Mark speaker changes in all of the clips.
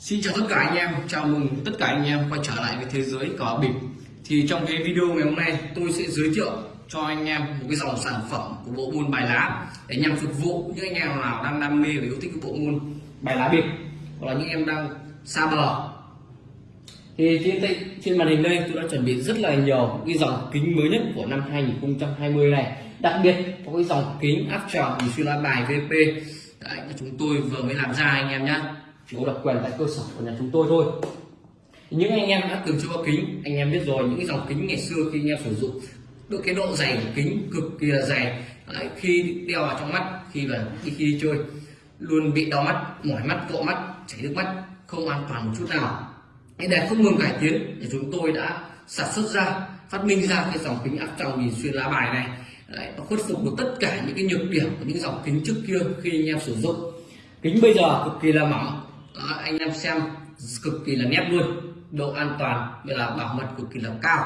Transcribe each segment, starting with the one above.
Speaker 1: Xin chào tất cả anh em, chào mừng tất cả anh em quay trở lại với thế giới cờ bịp. Thì trong cái video ngày hôm nay tôi sẽ giới thiệu cho anh em một cái dòng sản phẩm của bộ môn bài lá Để nhằm phục vụ những anh em nào đang đam mê và yêu thích cái bộ môn bài lá bịp Hoặc là những em đang xa bờ. Thì trên, trên màn hình đây tôi đã chuẩn bị rất là nhiều cái dòng kính mới nhất của năm 2020 này. Đặc biệt có cái dòng kính áp tròng xuyên lá bài VP Đấy, chúng tôi vừa mới làm ra anh em nhé chỉ có độc quyền tại cơ sở của nhà chúng tôi thôi. Những anh em đã từng chơi kính anh em biết rồi những cái dòng kính ngày xưa khi anh em sử dụng được cái độ dày của kính cực kỳ là dày. Đấy, khi đeo vào trong mắt khi là khi, khi đi chơi luôn bị đau mắt mỏi mắt cọ mắt chảy nước mắt không an toàn một chút nào. Để không ngừng cải tiến thì chúng tôi đã sản xuất ra phát minh ra cái dòng kính áp tròng nhìn xuyên lá bài này. Đấy, nó khuất phục được tất cả những cái nhược điểm của những dòng kính trước kia khi anh em sử dụng. Kính bây giờ cực kỳ là mỏng đó, anh em xem cực kỳ là nét luôn. Độ an toàn như là bảo mật cực kỳ là cao.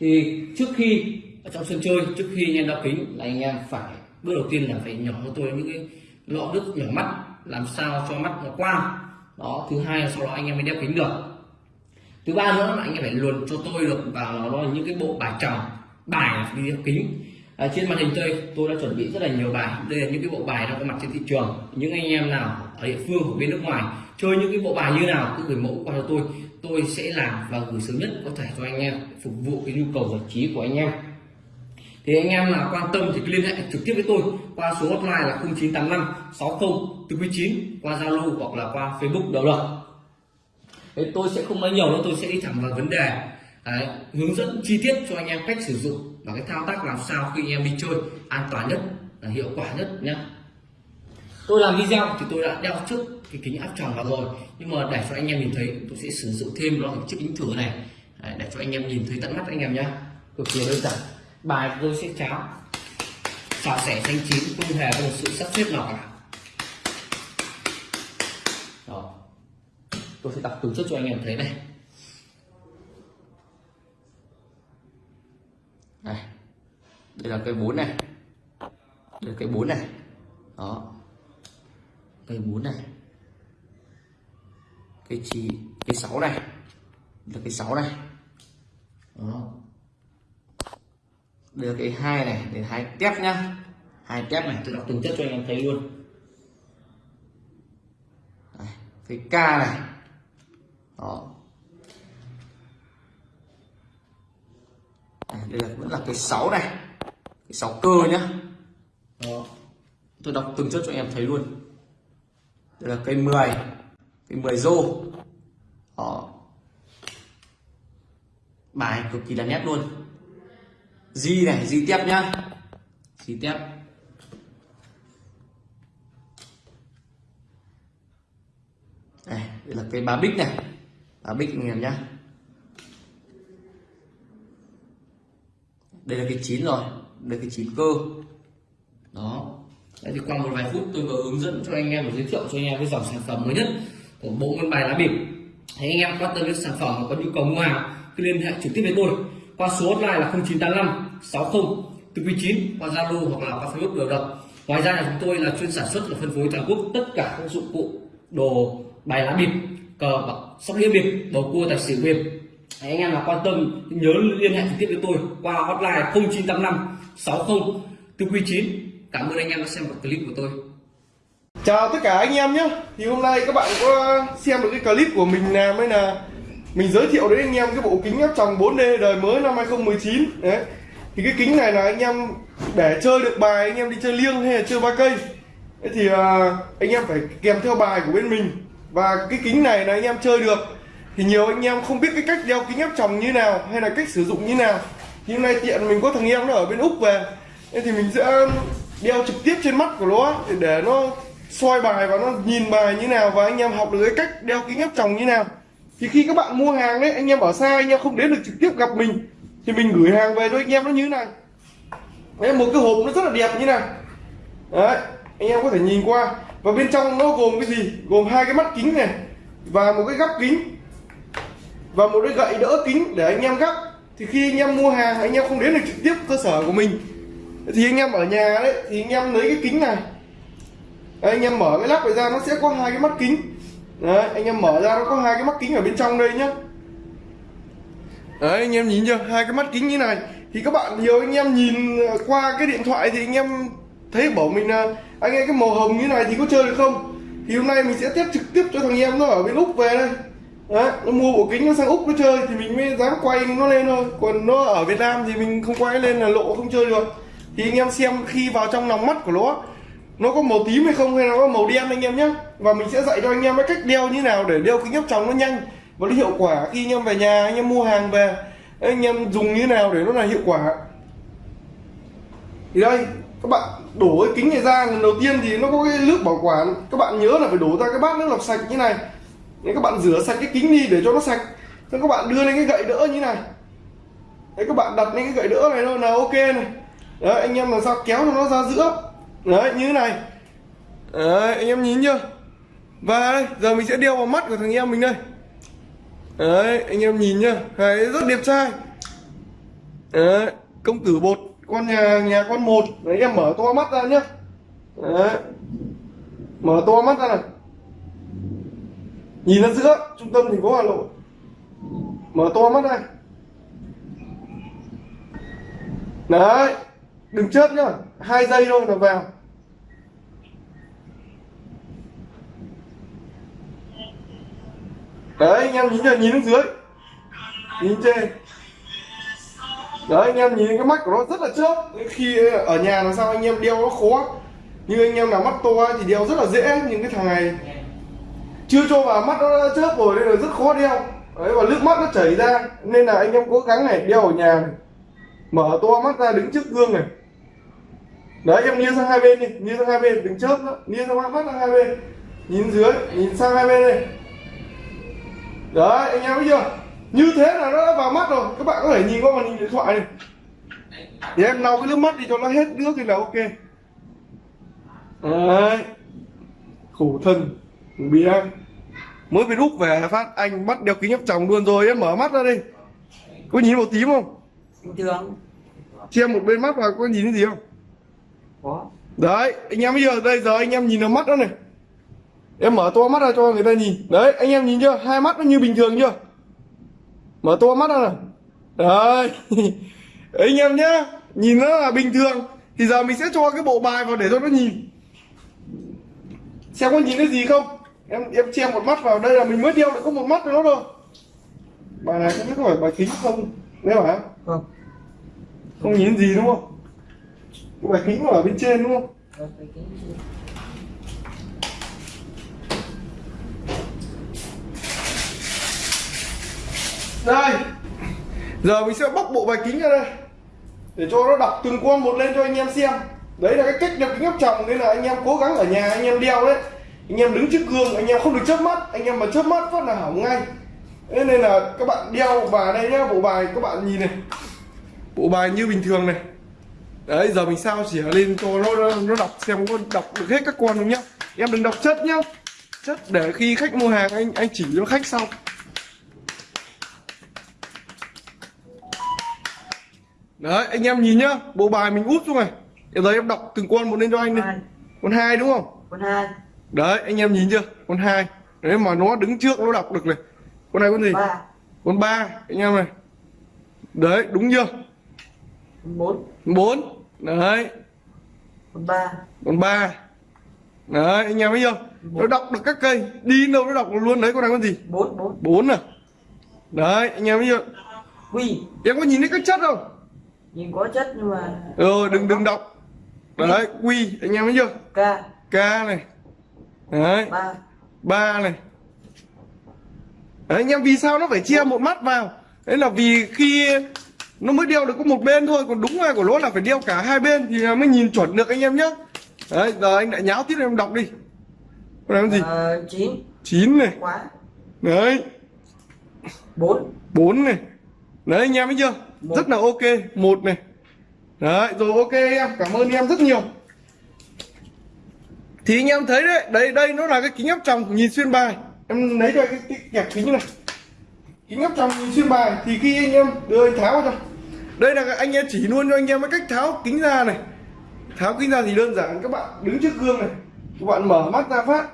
Speaker 1: Thì trước khi ở trong sân chơi trước khi anh em đeo kính là anh em phải bước đầu tiên là phải nhỏ cho tôi những cái lọ nước nhỏ mắt làm sao cho mắt nó quang đó thứ hai là sau đó anh em mới đeo kính được. Thứ ba nữa là anh em phải luồn cho tôi được vào nó những cái bộ bài chồng bài đi đeo kính à, trên màn hình chơi tôi đã chuẩn bị rất là nhiều bài. Đây là những cái bộ bài đang có mặt trên thị trường. Những anh em nào ở địa phương của bên nước ngoài chơi những cái bộ bài như nào cứ gửi mẫu qua cho tôi. Tôi sẽ làm và gửi sớm nhất có thể cho anh em phục vụ cái nhu cầu giải trí của anh em. Thì anh em nào quan tâm thì liên hệ trực tiếp với tôi qua số hotline là 0985 60 49 qua Zalo hoặc là qua Facebook đều được. Thế tôi sẽ không nói nhiều nữa tôi sẽ đi thẳng vào vấn đề. Đấy, hướng dẫn chi tiết cho anh em cách sử dụng và cái thao tác làm sao khi anh em đi chơi an toàn nhất là hiệu quả nhất nhé tôi làm video thì tôi đã đeo trước cái kính áp tròng vào rồi nhưng mà để cho anh em nhìn thấy tôi sẽ sử dụng thêm loại chiếc kính thử này. Đấy, để cho anh em nhìn thấy tận mắt anh em nhé cực kỳ đơn giản. Bài tôi sẽ cháo xào sẻ xanh chín không hề có một sự sắp xếp nào cả. Đó. tôi sẽ đọc từ trước cho anh em thấy này. Đây là cây bốn này. Đây là cây bốn này. Đó. Cây bốn này. Cây chi cây sáu này. Là cây sáu này. Đó. Đây là cây hai này để hai tép nhá. Hai tép này tôi đọc từng chất cho anh em thấy luôn. Đây, cây k này. Đó. Đây là vẫn là cái 6 này. 6 cơ nhá. Đó. tôi đọc từng chất cho em thấy luôn. Đây là cây 10 cây 10 rô. Đó. bài cực kỳ là nét luôn. Di này di tiếp nhá. Di tiếp đây, đây là cây ba bích này. Ba bích anh em nhá. Đây là cái chín rồi đây cái chín cơ. Đó. Đấy thì qua một vài phút tôi vừa hướng dẫn cho anh em và giới thiệu cho anh em cái dòng sản phẩm mới nhất của bộ môn bài lá bịp. Thấy anh em quan tâm đến sản phẩm và có nhu cầu mua hàng cứ liên hệ trực tiếp với tôi. Qua số hotline là 0985 60 49 qua Zalo hoặc là qua Facebook đều được. Ngoài ra là chúng tôi là chuyên sản xuất và phân phối toàn quốc tất cả các dụng cụ đồ bài lá bịp, cờ bạc, sóc đĩa bịp, bầu cua, tài xỉu bịp. Đấy, anh em nào quan tâm nhớ liên hệ trực tiếp với tôi qua hotline 0985 60 499 cảm ơn anh em đã xem clip của tôi.
Speaker 2: Chào tất cả anh em nhé. Thì hôm nay các bạn có xem được cái clip của mình làm hay là mình giới thiệu đến anh em cái bộ kính áp tròng 4D đời mới năm 2019 đấy. Thì cái kính này là anh em để chơi được bài anh em đi chơi liêng hay là chơi ba cây. Thì à, anh em phải kèm theo bài của bên mình. Và cái kính này là anh em chơi được thì nhiều anh em không biết cái cách đeo kính áp tròng như nào hay là cách sử dụng như nào. Thì hôm nay tiện mình có thằng em nó ở bên úc về. Nên thì mình sẽ um, đeo trực tiếp trên mắt của nó để, để nó soi bài và nó nhìn bài như nào và anh em học được cái cách đeo kính áp tròng như nào. Thì khi các bạn mua hàng đấy anh em ở xa anh em không đến được trực tiếp gặp mình thì mình gửi hàng về cho anh em nó như thế này. Đấy một cái hộp nó rất là đẹp như này. Đấy anh em có thể nhìn qua. Và bên trong nó gồm cái gì? Gồm hai cái mắt kính này và một cái gắp kính và một cái gậy đỡ kính để anh em gắp thì khi anh em mua hàng anh em không đến được trực tiếp cơ sở của mình thì anh em ở nhà đấy thì anh em lấy cái kính này đấy, anh em mở cái lắp này ra nó sẽ có hai cái mắt kính đấy anh em mở ra nó có hai cái mắt kính ở bên trong đây nhá đấy anh em nhìn chưa hai cái mắt kính như này thì các bạn nhiều anh em nhìn qua cái điện thoại thì anh em thấy bảo mình là anh em cái màu hồng như này thì có chơi được không thì hôm nay mình sẽ test trực tiếp cho thằng em nó ở bên úc về đây đấy, nó mua bộ kính nó sang úc nó chơi thì mình mới dám quay nó lên thôi. Còn nó ở việt nam thì mình không quay lên là lộ, không chơi được. Thì anh em xem khi vào trong lòng mắt của nó nó có màu tím hay không hay là nó có màu đen anh em nhé và mình sẽ dạy cho anh em cái cách đeo như nào để đeo kính áp tròng nó nhanh và nó hiệu quả. Khi anh em về nhà, anh em mua hàng về, anh em dùng như nào để nó là hiệu quả. Thì đây, các bạn đổ cái kính này ra, lần đầu tiên thì nó có cái nước bảo quản. Các bạn nhớ là phải đổ ra cái bát nước lọc sạch như này. Đấy, các bạn rửa sạch cái kính đi để cho nó sạch. Xong các bạn đưa lên cái gậy đỡ như này. Đấy các bạn đặt lên cái gậy đỡ này thôi là ok này. Đấy anh em làm sao kéo cho nó ra giữa. Đấy như thế này. Đấy anh em nhìn chưa? Và đây giờ mình sẽ đeo vào mắt của thằng em mình đây. Đấy anh em nhìn nhá đấy rất đẹp trai. Đấy công tử bột con nhà nhà con một. Đấy em mở to mắt ra nhá. Đấy. Mở to mắt ra này nhìn ra giữa, trung tâm thành phố hà nội. Mở to mắt này đấy, đừng chớp nhá. Hai giây thôi là vào. Đấy, anh em nhìn chưa nhìn xuống dưới. Nhìn trên. Đấy, anh em nhìn cái mắt của nó rất là chớp. Khi ở nhà làm sao anh em đeo nó khó như anh em nào mắt to thì đeo rất là dễ. Nhưng cái thằng này chưa cho vào mắt nó đã chớp rồi nên là rất khó đeo. Đấy, và nước mắt nó chảy ra, nên là anh em cố gắng này, đeo ở nhà này. mở to mắt ra, đứng trước gương này. Đấy, em nghiêng sang hai bên đi, nghiêng sang hai bên, đừng chớp nữa. Nghiêng sang mắt sang hai bên. Nhìn dưới, nhìn sang hai bên đây. Đấy, anh em thấy chưa? Như thế là nó đã vào mắt rồi. Các bạn có thể nhìn qua màn hình điện thoại này. Thì em lau cái nước mắt đi cho nó hết nước thì là ok. Đấy. Khổ thân bị em. Mới về úc về phát anh bắt đeo kính áp tròng luôn rồi em mở mắt ra đi. Có nhìn màu tím không?
Speaker 3: Bình thường.
Speaker 2: Che một bên mắt vào có nhìn thấy gì không?
Speaker 3: Có.
Speaker 2: Đấy anh em bây giờ đây giờ anh em nhìn vào mắt đó này. Em mở to mắt ra cho người ta nhìn. Đấy anh em nhìn chưa? Hai mắt nó như bình thường chưa? Mở to mắt ra này đấy. Anh em nhá nhìn nó là bình thường thì giờ mình sẽ cho cái bộ bài vào để cho nó nhìn. Xem có nhìn thấy gì không em em che một mắt vào đây là mình mới đeo được có một mắt nữa thôi. Bài này không biết có phải bài kính không? Nếu hả?
Speaker 3: Không.
Speaker 2: Không nhìn gì đúng không? Cái bài kính nó ở bên trên đúng không? Đây. Giờ mình sẽ bóc bộ bài kính ra đây. Để cho nó đọc từng con một lên cho anh em xem. Đấy là cái cách đeo kính áp tròng nên là anh em cố gắng ở nhà anh em đeo đấy anh em đứng trước gương anh em không được chớp mắt. Anh em mà chớp mắt phát là hỏng ngay. Thế nên là các bạn đeo vào đây nhá bộ bài các bạn nhìn này. Bộ bài như bình thường này. Đấy giờ mình sao chỉ lên cho nó nó, đọc xem có đọc được hết các con không nhá. Em đừng đọc chất nhá. Chất để khi khách mua hàng anh anh chỉ cho khách sau. Đấy anh em nhìn nhá. Bộ bài mình úp xuống này. Giờ em đọc từng con một lên cho anh đi. Con hai đúng không?
Speaker 3: Con hai
Speaker 2: đấy anh em nhìn chưa? Con hai. Đấy mà nó đứng trước nó đọc được này. Con này con gì?
Speaker 3: Ba.
Speaker 2: Con ba anh em này. Đấy đúng chưa?
Speaker 3: Con bốn.
Speaker 2: Bốn. Đấy.
Speaker 3: Con ba.
Speaker 2: Con ba. Đấy anh em thấy chưa? Nó đọc được các cây. Đi đâu nó đọc luôn đấy con này con gì?
Speaker 3: Bốn bốn.
Speaker 2: Bốn à? Đấy anh em thấy chưa?
Speaker 3: Quy.
Speaker 2: Em có nhìn thấy các chất không?
Speaker 3: Nhìn có chất nhưng mà
Speaker 2: rồi đừng đừng đọc. Đấy quy anh em thấy chưa?
Speaker 3: K
Speaker 2: k này đấy.
Speaker 3: Ba.
Speaker 2: Ba này. Đấy anh em vì sao nó phải chia một mắt vào? Đấy là vì khi nó mới đeo được có một bên thôi còn đúng ra của nó là phải đeo cả hai bên thì mới nhìn chuẩn được anh em nhé đấy giờ anh lại nháo tiếp em đọc đi. Con con gì?
Speaker 3: Ờ, chín.
Speaker 2: Chín này.
Speaker 3: Quá.
Speaker 2: Đấy.
Speaker 3: Bốn.
Speaker 2: Bốn này. Đấy anh em thấy chưa?
Speaker 3: Một.
Speaker 2: rất là ok. Một này. Đấy rồi ok em. Cảm ơn em rất nhiều thì anh em thấy đấy đây đây nó là cái kính áp tròng nhìn xuyên bài. Em lấy ra cái, cái kẹp kính này. Kính áp tròng nhìn xuyên bài thì khi anh em đưa anh tháo vào đây là anh em chỉ luôn cho anh em cái cách tháo kính ra này. Tháo kính ra thì đơn giản các bạn đứng trước gương này. Các bạn mở mắt ra phát.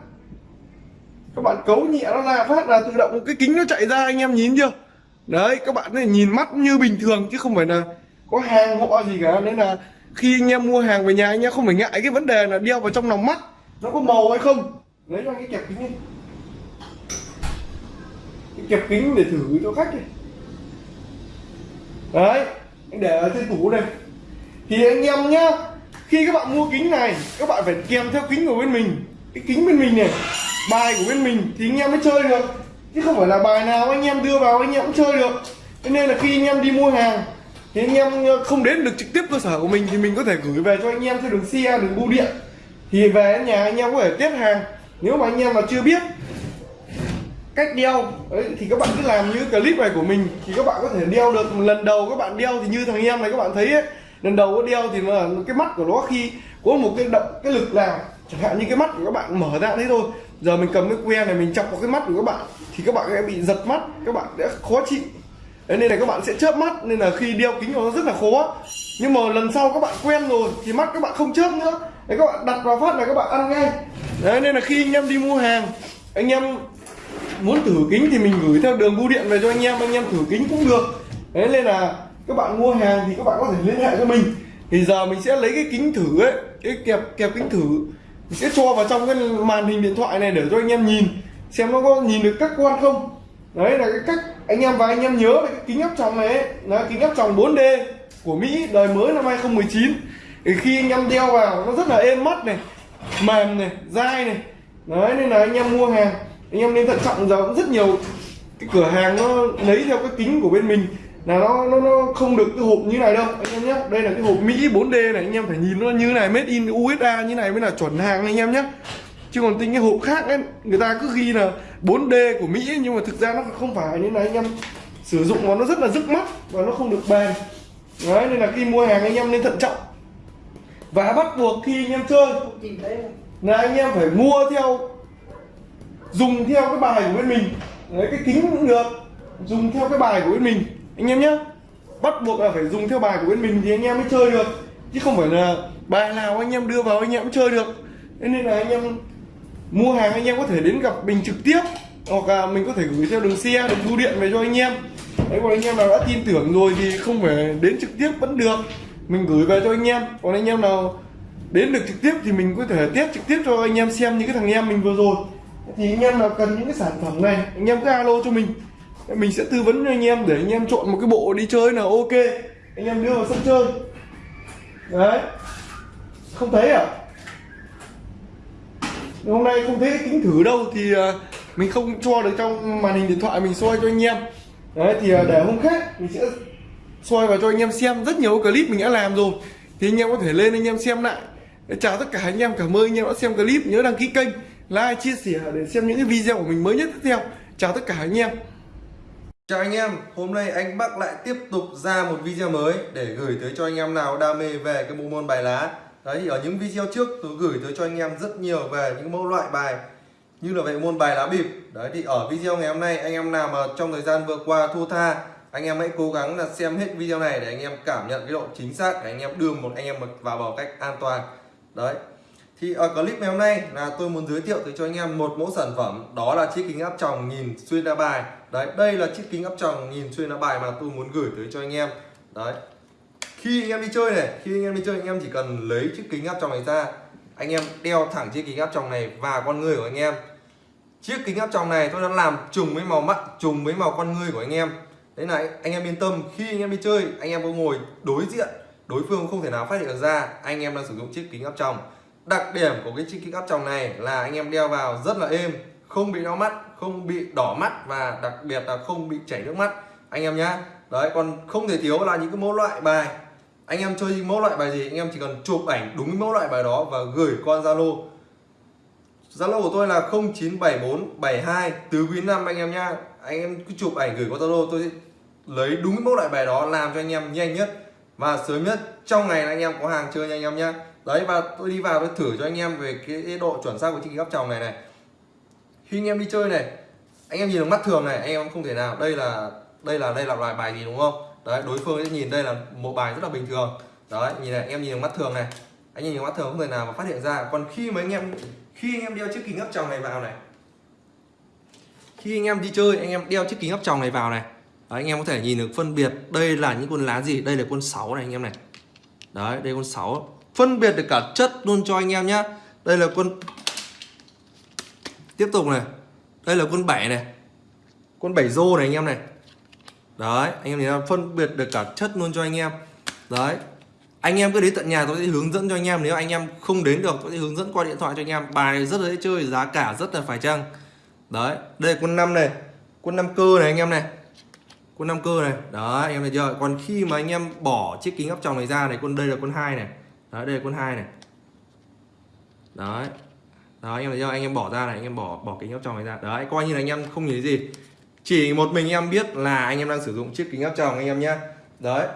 Speaker 2: Các bạn cấu nhẹ nó ra phát là tự động cái kính nó chạy ra anh em nhìn chưa? Đấy các bạn này nhìn mắt như bình thường chứ không phải là có hàng họ gì cả. Nên là khi anh em mua hàng về nhà anh em không phải ngại cái vấn đề là đeo vào trong lòng mắt nó có màu hay không? Lấy ra cái kẹp kính đi. Cái kẹp kính để thử cho khách đi. Đấy, anh để ở trên tủ này thì anh em nhá, khi các bạn mua kính này, các bạn phải kèm theo kính của bên mình. Cái kính bên mình này, bài của bên mình thì anh em mới chơi được. Chứ không phải là bài nào anh em đưa vào anh em cũng chơi được. Cho nên là khi anh em đi mua hàng, thì anh em không đến được trực tiếp cơ sở của mình thì mình có thể gửi về cho anh em theo đường xe, đường bưu điện thì về đến nhà anh em có thể tiếp hàng. Nếu mà anh em mà chưa biết cách đeo ấy thì các bạn cứ làm như clip này của mình. Thì các bạn có thể đeo được. Lần đầu các bạn đeo thì như thằng em này các bạn thấy ấy, lần đầu có đeo thì mà cái mắt của nó khi có một cái động cái lực nào chẳng hạn như cái mắt của các bạn mở ra thế thôi. Giờ mình cầm cái que này mình chọc vào cái mắt của các bạn thì các bạn sẽ bị giật mắt các bạn sẽ khó chịu. Đấy, nên là các bạn sẽ chớp mắt nên là khi đeo kính nó rất là khó nhưng mà lần sau các bạn quen rồi thì mắt các bạn không chớp nữa. Đấy, các bạn đặt vào phát là các bạn ăn ngay. Đấy, nên là khi anh em đi mua hàng anh em muốn thử kính thì mình gửi theo đường bưu điện về cho anh em anh em thử kính cũng được. Đấy nên là các bạn mua hàng thì các bạn có thể liên hệ cho mình. Thì giờ mình sẽ lấy cái kính thử ấy cái kẹp kẹp kính thử. Mình sẽ cho vào trong cái màn hình điện thoại này để cho anh em nhìn xem nó có nhìn được các quan không. Đấy là cái cách anh em và anh em nhớ là cái kính áp tròng này ấy, là kính áp tròng 4D của Mỹ đời mới năm 2019 thì khi anh em đeo vào nó rất là êm mắt này mềm này dai này. Đấy nên là anh em mua hàng anh em nên thận trọng giờ cũng rất nhiều. Cái cửa hàng nó lấy theo cái kính của bên mình là nó nó nó không được cái hộp như này đâu anh em nhé. Đây là cái hộp Mỹ 4D này anh em phải nhìn nó như này made in USA như này mới là chuẩn hàng anh em nhé. Chứ còn tính cái hộp khác ấy người ta cứ ghi là 4D của Mỹ ấy, nhưng mà thực ra nó không phải nên là anh em sử dụng nó nó rất là rứt mắt và nó không được bền đấy nên là khi mua hàng anh em nên thận trọng. Và bắt buộc khi anh em chơi là anh em phải mua theo dùng theo cái bài của bên mình. Đấy cái kính cũng được dùng theo cái bài của bên mình. Anh em nhé bắt buộc là phải dùng theo bài của bên mình thì anh em mới chơi được. Chứ không phải là bài nào anh em đưa vào anh em cũng chơi được. Nên là anh em mua hàng anh em có thể đến gặp mình trực tiếp hoặc là mình có thể gửi theo đường xe đường bưu điện về cho anh em đấy còn anh em nào đã tin tưởng rồi thì không phải đến trực tiếp vẫn được. Mình gửi về cho anh em. Còn anh em nào đến được trực tiếp thì mình có thể tiếp trực tiếp cho anh em xem những cái thằng em mình vừa rồi. Thì anh em nào cần những cái sản phẩm này, anh em cứ alo cho mình. Mình sẽ tư vấn cho anh em để anh em chọn một cái bộ đi chơi nào ok. Anh em đưa vào sân chơi. Đấy. Không thấy à? Hôm nay không thấy kính thử đâu thì à, mình không cho được trong màn hình điện thoại mình soi cho anh em đấy thì à, để hôm khác mình sẽ soi vào cho anh em xem rất nhiều clip mình đã làm rồi. Thì anh em có thể lên anh em xem lại. Chào tất cả anh em cảm ơn anh em đã xem clip. Nhớ đăng ký kênh like chia sẻ để xem những cái video của mình mới nhất tiếp theo. Chào tất cả anh em.
Speaker 4: Chào anh em, hôm nay anh Bắc lại tiếp tục ra một video mới để gửi tới cho anh em nào đam mê về cái bộ môn bài lá. Đấy thì ở những video trước tôi gửi tới cho anh em rất nhiều về những mẫu loại bài như là về môn bài lá bịp Đấy thì ở video ngày hôm nay anh em nào mà trong thời gian vừa qua thua tha anh em hãy cố gắng là xem hết video này để anh em cảm nhận cái độ chính xác để anh em đưa một anh em vào vào cách an toàn Đấy thì ở clip ngày hôm nay là tôi muốn giới thiệu tới cho anh em một mẫu sản phẩm đó là chiếc kính áp tròng nhìn xuyên ra bài đấy đây là chiếc kính áp tròng nhìn xuyên ra bài mà tôi muốn gửi tới cho anh em đấy khi anh em đi chơi này khi anh em đi chơi anh em chỉ cần lấy chiếc kính áp tròng này ra anh em đeo thẳng chiếc kính áp tròng này vào con người của anh em chiếc kính áp tròng này tôi đã làm trùng với màu mắt, trùng với màu con người của anh em. Đấy này, anh em yên tâm, khi anh em đi chơi, anh em có ngồi đối diện, đối phương không thể nào phát hiện được ra anh em đang sử dụng chiếc kính áp tròng. Đặc điểm của cái chiếc kính áp tròng này là anh em đeo vào rất là êm, không bị đau mắt, không bị đỏ mắt và đặc biệt là không bị chảy nước mắt. Anh em nhá. Đấy, còn không thể thiếu là những cái mẫu loại bài. Anh em chơi mẫu loại bài gì, anh em chỉ cần chụp ảnh đúng mẫu loại bài đó và gửi qua zalo zalo của tôi là 097472 tứ quý năm anh em nhá anh em cứ chụp ảnh gửi qua zalo tôi sẽ lấy đúng mẫu loại bài đó làm cho anh em nhanh nhất và sớm nhất trong ngày là anh em có hàng chơi nha anh em nhá đấy và tôi đi vào tôi thử cho anh em về cái độ chuẩn xác của chiếc kính chồng này này khi anh em đi chơi này anh em nhìn bằng mắt thường này anh em không thể nào đây là đây là đây là loại bài gì đúng không đấy đối phương sẽ nhìn đây là một bài rất là bình thường đấy nhìn này anh em nhìn bằng mắt thường này anh nhìn bằng mắt thường không thể nào mà phát hiện ra còn khi mà anh em khi anh em đeo chiếc kính áp tròng này vào này. Khi anh em đi chơi anh em đeo chiếc kính áp tròng này vào này. Đấy, anh em có thể nhìn được phân biệt đây là những con lá gì đây là con 6 này anh em này. Đấy đây con 6 phân biệt được cả chất luôn cho anh em nhá. Đây là con tiếp tục này. Đây là con 7 này. Con 7 rô này anh em này. Đấy anh em nhìn thấy phân biệt được cả chất luôn cho anh em. Đấy anh em cứ đến tận nhà tôi sẽ hướng dẫn cho anh em. Nếu anh em không đến được, tôi sẽ hướng dẫn qua điện thoại cho anh em. Bài này rất dễ chơi, giá cả rất là phải chăng? Đấy, đây là năm này. Quân năm cơ này anh em này. Quân năm cơ này. Đó anh em thấy chưa? Còn khi mà anh em bỏ chiếc kính áp tròng này ra này, quân đây là quân hai này. Đấy, đây là quân hai này. Đấy. Đó anh em thấy chưa? Anh em bỏ ra này, anh em bỏ bỏ kính áp tròng này ra. Đấy, coi như là anh em không nhìn gì. Chỉ một mình em biết là anh em đang sử dụng chiếc kính áp tròng, anh em nhé đấy.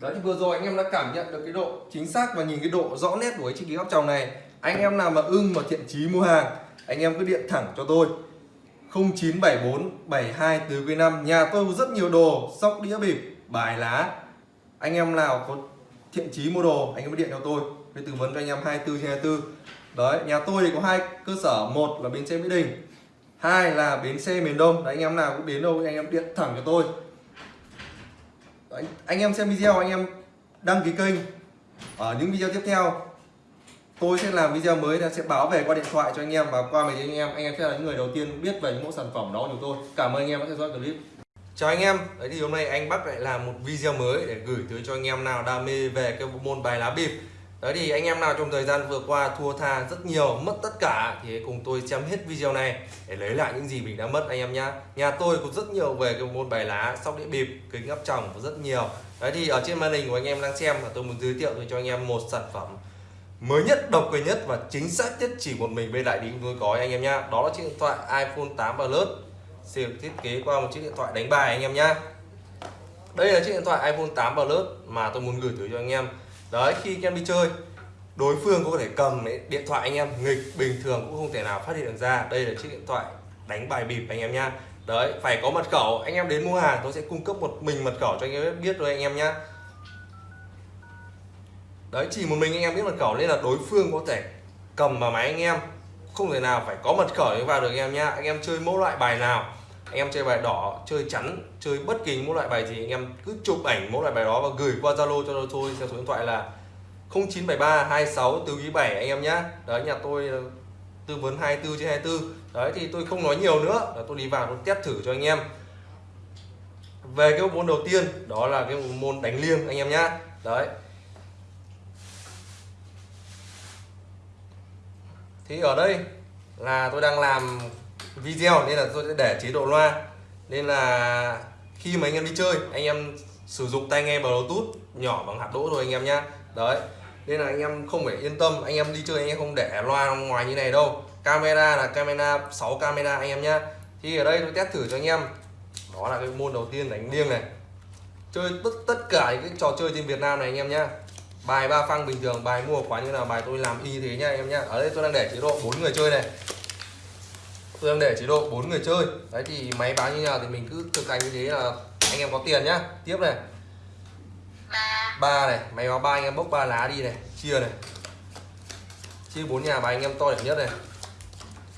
Speaker 4: Đấy thì vừa rồi anh em đã cảm nhận được cái độ chính xác và nhìn cái độ rõ nét của cái chiếc kính áp tròng này. Anh em nào mà ưng mà thiện chí mua hàng Anh em cứ điện thẳng cho tôi. 0974 72 từ quý 5 Nhà tôi có rất nhiều đồ Sóc đĩa bịp, bài lá. Anh em nào có thiện chí mua đồ Anh em cứ điện cho tôi. Tôi tư vấn cho anh em 24/24. Đấy, nhà tôi thì có hai cơ sở. Một là bến xe Mỹ Đình hai là bến xe miền Đông. Đấy, anh em nào cũng đến đâu anh em điện thẳng cho tôi anh, anh em xem video anh em đăng ký kênh. Ở những video tiếp theo tôi sẽ làm video mới là sẽ báo về qua điện thoại cho anh em và qua mấy anh em. Anh em sẽ là những người đầu tiên biết về những mẫu sản phẩm đó của tôi. Cảm ơn anh em đã theo dõi clip. Chào anh em. Đấy thì hôm nay anh Bắc lại làm một video mới để gửi tới cho anh em nào đam mê về cái bộ môn bài lá bịp đấy thì anh em nào trong thời gian vừa qua thua tha rất nhiều, mất tất cả thì cùng tôi xem hết video này để lấy lại những gì mình đã mất anh em nhá. Nhà tôi có rất nhiều về cái môn bài lá, sóc đĩa bịp, kính áp tròng có rất nhiều. Đấy thì ở trên màn hình của anh em đang xem là tôi muốn giới thiệu cho anh em một sản phẩm mới nhất, độc quyền nhất và chính xác nhất chỉ một mình bên đại lý tôi có anh em nhá. Đó là chiếc điện thoại iPhone 8 Plus, siêu thiết kế qua một chiếc điện thoại đánh bài anh em nhá. Đây là chiếc điện thoại iPhone 8 Plus mà tôi muốn gửi tới cho anh em đấy, khi anh em đi chơi, đối phương có thể cầm điện thoại anh em, nghịch, bình thường cũng không thể nào phát hiện được ra. Đây là chiếc điện thoại đánh bài bịp anh em nhá. Đấy, phải có mật khẩu, anh em đến mua hàng, tôi sẽ cung cấp một mình mật khẩu cho anh em biết rồi anh em nhá. Đấy, chỉ một mình anh em biết mật khẩu, nên là đối phương có thể cầm vào máy anh em. Không thể nào phải có mật khẩu để vào được anh em nhá. Anh em chơi mẫu loại bài nào anh em chơi bài đỏ, chơi chắn, chơi bất kỳ mỗi loại bài gì, anh em cứ chụp ảnh mỗi loại bài đó và gửi qua zalo cho tôi theo số điện thoại là 0973 26 từ quý 7 anh em nhá. Đấy, nhà tôi ờ, tư vấn 24 trên 24 đấy, thì tôi không nói nhiều nữa. Là tôi đi vào, tôi test thử cho anh em. Về cái môn đầu tiên, đó là cái môn đánh liêng, anh em nhá. Đấy. Thì ở đây là tôi đang làm video, nên là tôi sẽ để chế độ loa. Nên là khi mà anh em đi chơi, anh em sử dụng tai nghe bluetooth nhỏ bằng hạt đỗ thôi anh em nhá. Đấy, nên là anh em không phải yên tâm, anh em đi chơi anh em không để loa ngoài như này đâu. Camera là camera 6 camera anh em nhá. Thì ở đây tôi test thử cho anh em. Đó là cái môn đầu tiên đánh liêng này. Chơi tất tất cả những cái trò chơi trên Việt Nam này anh em nhá. Bài ba phăng bình thường, bài mua quán như là bài tôi làm y thế nhá anh em nhá. Ở đây tôi đang để chế độ bốn người chơi này tôi đang để chế độ bốn người chơi. Đấy thì máy báo như nào thì mình cứ thực hành như thế là anh em có tiền nhá. Tiếp này. Ba. Này máy báo ba anh em bốc ba lá đi này chia này. Chia bốn nhà bài anh em to điểm nhất này.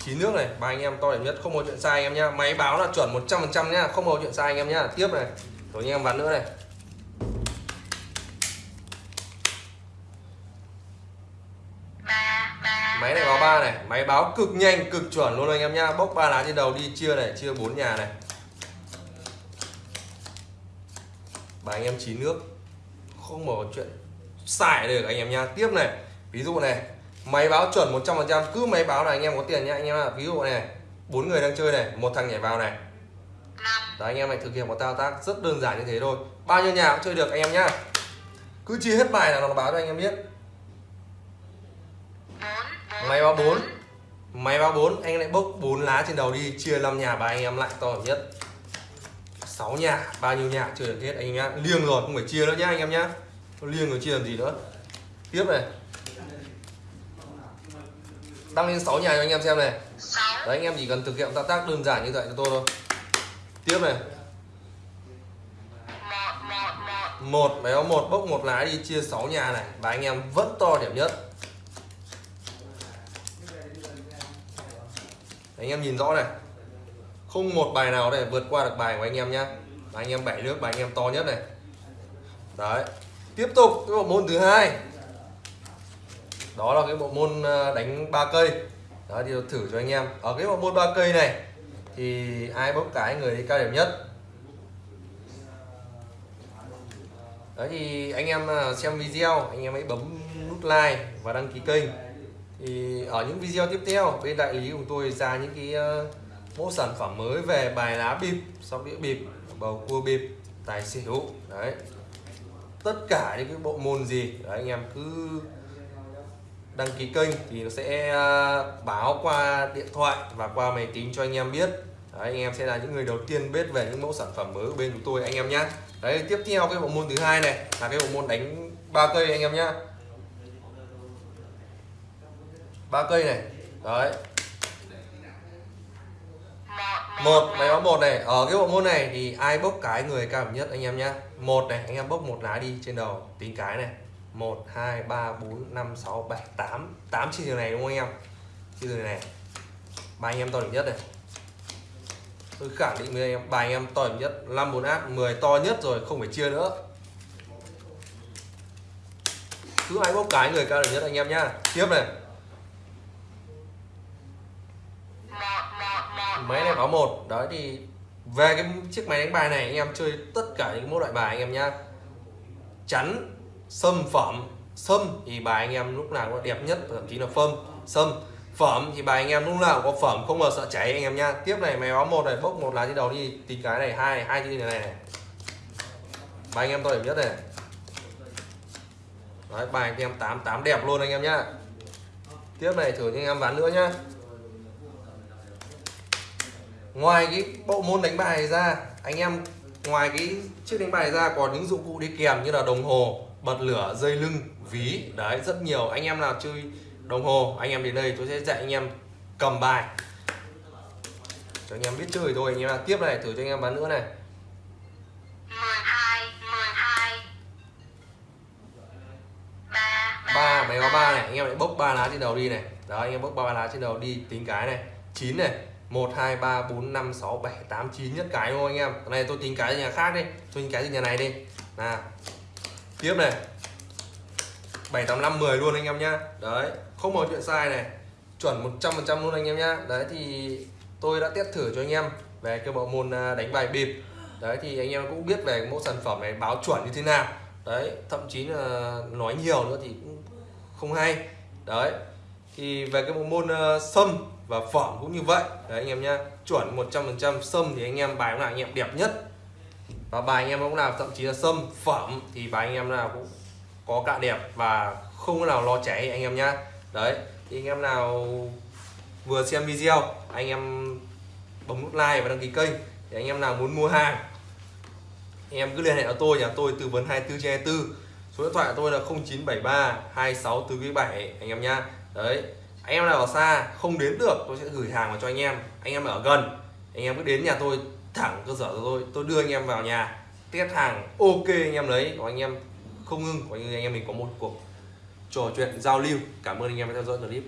Speaker 4: Chín nước này ba anh em to điểm nhất không có chuyện sai anh em nhá. Máy báo là chuẩn 100% nhá không có chuyện sai anh em nhá. Tiếp này. Rồi anh em ván nữa này ba này máy báo cực nhanh cực chuẩn luôn anh em nhá. Bốc ba lá trên đầu đi chia này chia bốn nhà này. Bài anh em chín nước không mở chuyện xài được anh em nhá. Tiếp này ví dụ này máy báo chuẩn 100% cứ máy báo là anh em có tiền nhá. Anh em ạ ví dụ này bốn người đang chơi này một thằng nhảy vào này. Đấy, anh em phải thực hiện một thao tác rất đơn giản như thế thôi. Bao nhiêu nhà cũng chơi được anh em nhá. Cứ chia hết bài là nó báo cho anh em biết máy báo 4 máy báo 4 anh lại bốc 4 lá trên đầu đi chia 5 nhà ba anh em lại to nhất. 6 nhà bao nhiêu nhà chơi được hết anh em nhá. Liêng rồi không phải chia nữa nhá anh em nhá. Liêng rồi chia làm gì nữa. Tiếp này. Đăng lên 6 nhà cho anh em xem này. Đấy anh em chỉ cần thực hiện thao tác đơn giản như vậy cho tôi thôi. Tiếp này. Một máy báo một bốc một lá đi chia 6 nhà này. Và anh em vẫn to điểm nhất anh em nhìn rõ này. Không một bài nào để vượt qua được bài của anh em nhá. Bài anh em bảy nước, bài anh em to nhất này. Đấy. Tiếp tục cái bộ môn thứ hai. Đó là cái bộ môn ờ, đánh ba cây. Đó, thì thử cho anh em. Ở cái bộ môn ba cây này, thì ai bốc cái người đi cao điểm nhất? Đấy, thì anh em ờ, xem video, anh em hãy bấm nút like và đăng ký kênh thì ở những video tiếp theo bên đại lý của tôi ra những cái ờ, mẫu sản phẩm mới về bài lá bịp sóc đĩa bịp bầu cua bịp tài xỉu đấy. Tất cả những cái bộ môn gì đấy, anh em cứ đăng ký kênh thì nó sẽ ờ, báo qua điện thoại và qua máy tính cho anh em biết. Đấy, anh em sẽ là những người đầu tiên biết về những mẫu sản phẩm mới của bên chúng tôi anh em nhé đấy tiếp theo cái bộ môn thứ hai này là cái bộ môn đánh ba cây anh em nhé ba cây này. Đấy. Một, máy báo một này. Ở cái bộ môn này thì ai bốc cái người cao nhất anh em nhé một này, anh em bốc một lá đi trên đầu. Tính cái này. Một, hai, ba, bốn, năm, sáu, bảy, tám. Tám chi trường này đúng không anh em? Chi trường này. Ba anh em to nhất này. Tôi khẳng định với anh em, bài anh em to nhất. Năm, bốn, áp 10 to nhất rồi, không phải chia nữa. Cứ ai bốc cái người cao nhất anh em nhá. Tiếp này. Máy này báo một. Đấy, thì về cái chiếc máy đánh bài này, anh em chơi tất cả những mẫu loại bài anh em nhá. Chắn, sâm, phẩm. Sâm thì bài anh em lúc nào cũng đẹp nhất, thậm chí là phâm sâm, phẩm thì bài anh em lúc nào cũng có phẩm, không bao sợ cháy anh em nhá. Tiếp này, máy báo một này, bốc một lá trên đầu đi. Tí cái này, hai hai trên này này bài anh em to điểm nhất này. Đấy, bài anh em tám tám đẹp luôn anh em nhá. Tiếp này thử cho anh em ván nữa nhá ngoài cái bộ môn đánh bài ra anh em ngoài cái chiếc đánh bài ra còn những dụng cụ đi kèm như là đồng hồ bật lửa dây lưng ví. Đấy rất nhiều. Anh em nào chơi đồng hồ anh em đến đây tôi sẽ dạy anh em cầm bài. Cho anh em biết chơi thôi. Anh em nào tiếp này thử cho anh em bán nữa này.
Speaker 5: 12 12 3
Speaker 4: ba máy báo ba này. Anh em lại bốc ba lá trên đầu đi này. Đó anh em bốc ba lá trên đầu đi. Tính cái này. 9 này 1 2 3 4 5 6 7 8 9 nhất cái đúng không anh em? Cái này, tôi tính cái nhà khác đi. Tôi tính cái nhà này đi. Nào. Tiếp này. 7 8 5 10 luôn anh em nhá. Đấy, không có chuyện sai này. Chuẩn 100% luôn anh em nhá. Đấy, thì tôi đã test thử cho anh em về cái bộ môn à, đánh bài bịp. Đấy, thì anh em cũng biết về mẫu sản phẩm này, báo chuẩn như thế nào. Đấy, thậm chí là nói nhiều nữa thì cũng không hay. Đấy thì về cái bộ môn uh, sâm và phẩm cũng như vậy đấy anh em nhá chuẩn 100% sâm thì anh em bài nào anh em đẹp nhất và bài anh em cũng nào thậm chí là sâm phẩm thì bài anh em nào cũng có cạ đẹp và không có nào lo cháy anh em nhá đấy thì anh em nào vừa xem video anh em bấm nút like và đăng ký kênh thì anh em nào muốn mua hàng anh em cứ liên hệ với tôi nhà tôi tư vấn 24 trên 24 số điện thoại của tôi là 0973 26 từ 7 anh em nhá đấy, anh em nào ở xa không đến được, tôi sẽ gửi hàng vào cho anh em. Anh em ở gần, anh em cứ đến nhà tôi, thẳng cơ sở của tôi tôi đưa anh em vào nhà, test hàng, ok anh em lấy. Còn anh em không ngưng còn anh em mình có một cuộc trò chuyện giao lưu. Cảm ơn anh em đã theo dõi clip.